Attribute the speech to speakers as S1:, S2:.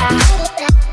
S1: Uh-huh.